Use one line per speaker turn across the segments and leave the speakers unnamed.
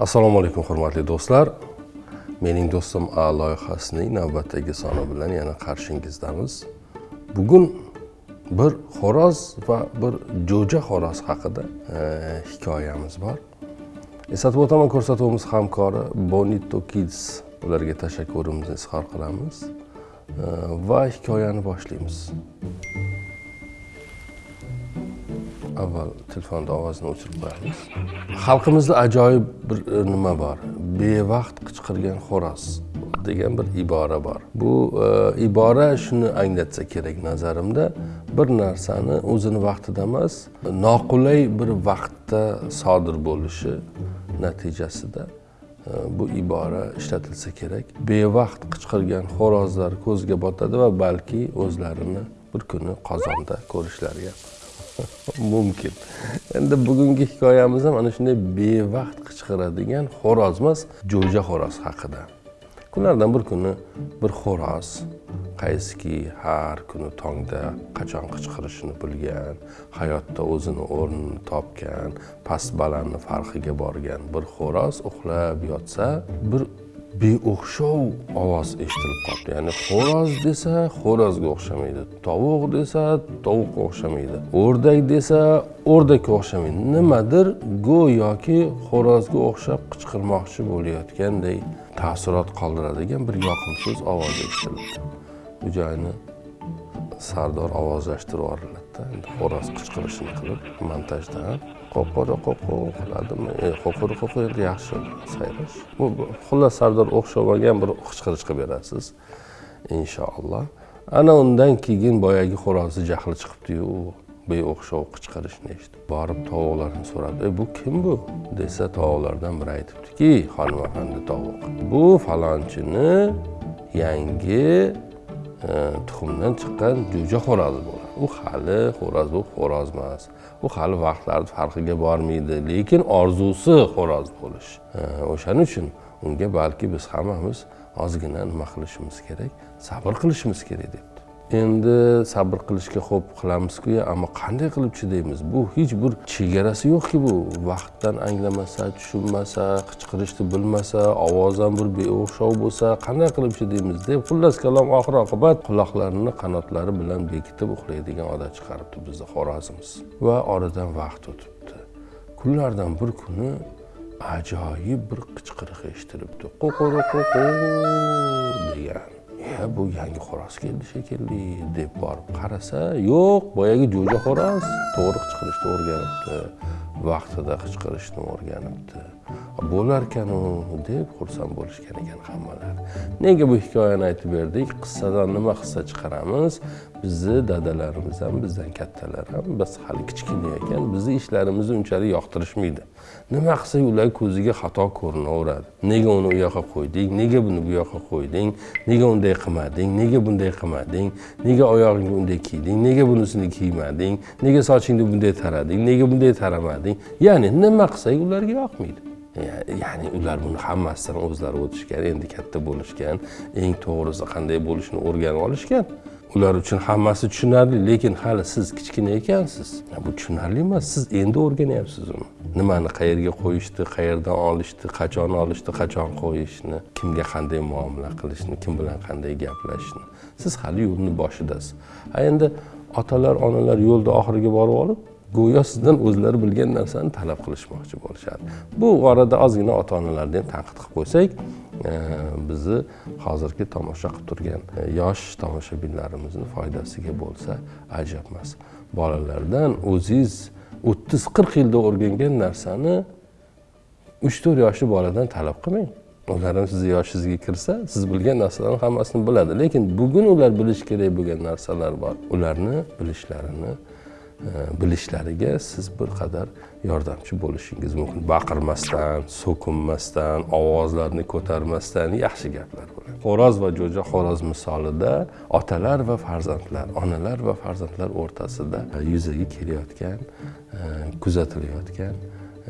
assalomu alaykum hurmatli do'stlar. Mening do'stim a loyihasining navbatdagi soni bilan yana qarshingizdamiz bugun bir xo'roz va bir jo'ja xo'roz haqida e, hikoyamiz bor. Eslatib o'taman ko'rsatuvimiz hamkori bonito kids ularga tashakkurimizni izhor qilamiz e, va hikoyani boshlaymiz. Avval telefonni ovozini o'chirib qo'yamiz. Xalqimizda ajoyib bir e, nima bor? Bevaqt qichqirgan xo'roz degan bir ibora bor. Bu e, ibora shuni anglatsa kerak nazarimda. Bir narsani o'zini vaqtida emas noqulay bir vaqtda sodir bo'lishi natijasida e, bu ibora ishlatilsa kerak. Bevaqt qichqirgan xo'rozlar ko'zga botadi va balki o'zlarini bir kuni qozonda ko'rishlari ham mumkin. Endi bugungi hikoyamiz ham ana shunday bevaqt qichqiradigan xo'roz emas jo'ja xo'roz haqida. Kunlardan bir kuni bir xo'roz qaysiki har kuni tongda qachon qichqirishini bilgan hayotda o'zini o'rnini topgan past balandni farqiga borgan bir xo'roz uxlab yotsa bir beo'xshov ovoz eshitilib qolibdi. Ya'ni xo'roz desa xo'rozga o'xshamaydi tovuq desa tovuqqa o'xshamaydi o'rdak desa o'rdakka o'xshamaydi. Nimadir go'yoki xo'rozga o'xshab qichqirmoqchi bo'layotganday taassurot qoldiradigan bir yoqimsiz ovoz eshitilibdi. Bu joyni sardor ovozlashtirib yuboriladi. Endi xo'roz qichqirishini qilib montajdan qo'qori qo'qo qiladimi? E qo'qori qo'qo endi yaxshi sayrash. Bu xullas sardor o'xshamagan bir qichqirish qilib berasiz inshaalloh. Ana undan keyin boyagi xo'rozni jahli chiqibdiyu beo'xshov qichqirishni eshitib borib tovuqlarni so'radi e bu kim bu? desa tovuqlardan biri aytibdiki xonim afandi tovuq bu falonchini yangi e, tuxumdan chiqqan jo'ja xo'rozi bo'ladi u hali xo'roz bo'lib xo'roz emas. U hali vaqtlarni farqiga bormaydi lekin orzusi xo'roz bo'lish. O'shaning uchun unga balki biz hammamiz ozgina nima qilishimiz kerak? Sabr qilishimiz kerak deb endi sabr qilishga xo'p qilamizku ammo qanday qilib chidaymiz? Bu hech bir chegarasi yo'qki bu. Vaqtdan anglamasa tushunmasa qichqirishni bilmasa ovoz ham bir beo'xshov bo'lsa qanday qilib chidaymiz deb xullas kalom oxir oqibat quloqlarini qanotlari bilan bekitib uxlaydigan odat chiqaribdi bizni xo'rozimiz va oradan vaqt o'tibdi. Kunlardan bir kuni ajoyib bir qichqiriq eshitilibdi qo'qori qo'qo degan. E bu yangi xo'roz keldi shekilli deb borib qarasa yo'q boyagi jo'ja xo'roz to'g'ri qichqirishni o'rganibdi vaqtida qichqirishni o'rganibdi bo'larkanu deb xursand bo'lishgan ekan hammalari nega bu hikoyani aytib berdik qissadan nima hissa chiqaramiz? Bizni dadalarimiz ham bizdan kattalar ham biz hali kichkina ekan bizni ishlarimizni unchalik yoqtirishmaydi. Nima qilsak ular ko'ziga xato ko'rinaveradi? Nega uni u yoqqa qo'yding? Nega buni bu yoqqa qo'yding? Nega unday qilmading? Nega bunday qilmading? Nega oyog'ingga unday kiyding? Nega bunisini kiymading? Nega sochingni bunday tarading? Nega bunday taramading? Ya'ni nima qilsak ularga yoqmaydi. Ya'ni ular buni hammasidan o'zlari o'tishgan endi katta bo'lishgan eng to'g'risi qanday bo'lishini o'rganib olishgan. Ular uchun hammasi tushunarli lekin hali siz kichkina ekansiz. Bu tushunarli emas siz endi o'rganyapsiz uni. Nimani qayerga qo'yishni qayerdan olishni qachon olishni qachon qo'yishni kimga qanday muomala qilishni kim bilan qanday gaplashishni. Siz hali yo'lni boshidasiz. A endi otalar onalar yo'lni oxiriga borib olib go'yo sizdan o'zlari bilgan narsani talab qilishmoqchi bo'lishadi. Bu orada ozgina ota onalarni ham tanqid qilib qo'ysak e, bizni hozirgi tomosha qilib turgan e, yosh tomoshabinlarimizni foydasiga bo'lsa ajab emas bolalardan o'zingiz o'ttiz qirq yilda o'rgangan narsani uch to'rt yoshli boladan talab qilmang. Ular ham sizni yoshingizga kirsa siz bilgan narsalarni hammasini biladi. Lekin bugun ular bilishi kerak bo'lgan narsalar bor. Ularni bilishlarini bilishlariga siz bir qadar yordamchi bo'lishingiz mumkin. Baqirmasdan so'kinmasdan ovozlarni ko'tarmasdan yaxshi gaplar bilan xo'roz va jo'ja xo'roz misolida otalar va farzandlar onalar va farzandlar o'rtasida yuzaga kelayotgan e, kuzatilayotgan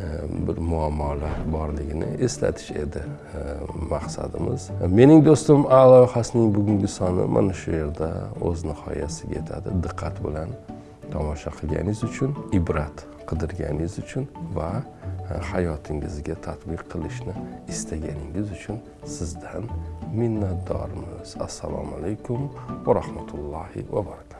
e, bir muammolar borligini eslatish edi e, maqsadimiz. Mening do'stim a loyihasining bugungi soni mana shu yerda o'z nihoyasiga yetadi. Diqqat bilan tomosha qilganingiz uchun ibrat qidirganingiz uchun va e, hayotingizga tatbiq qilishni istaganingiz uchun sizdan minnatdormiz. Assalomu alaykum va rahmatullohi va barakatuh.